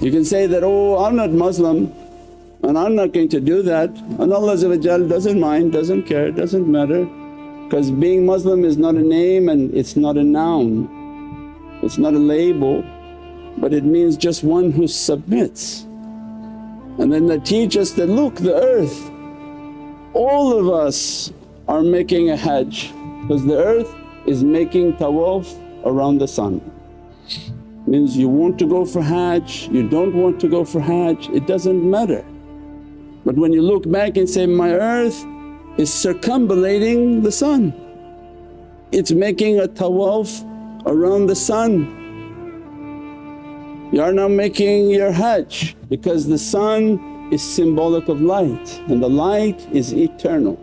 You can say that, oh I'm not Muslim and I'm not going to do that and Allah doesn't mind, doesn't care, doesn't matter because being Muslim is not a name and it's not a noun, it's not a label but it means just one who submits. And then they teach us that, look the earth, all of us are making a hajj because the earth is making tawaf around the sun. Means you want to go for hajj, you don't want to go for hajj, it doesn't matter. But when you look back and say, my earth is circumambulating the sun, it's making a tawaf around the sun you are now making your hajj because the sun is symbolic of light and the light is eternal.